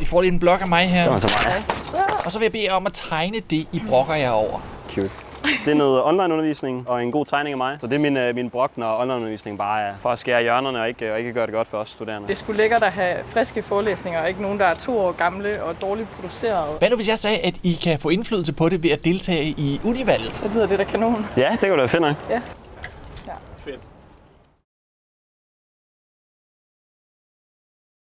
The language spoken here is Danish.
De får lige en blok af mig her. Det var så meget. Og så vil jeg bede jer om at tegne det, I brokker jer over. Cute. Det er noget online-undervisning og en god tegning af mig. Så det er min, øh, min brok, når online-undervisning bare er for at skære hjørnerne og ikke, og ikke gøre det godt for os studerende. Det skulle lækkert at have friske forelæsninger, og ikke nogen, der er to år gamle og dårligt produceret. Hvad nu, hvis jeg sagde, at I kan få indflydelse på det ved at deltage i univalget? Så lyder det da kanon. Ja, det kunne da finde. fedt nok. Ja. Fedt.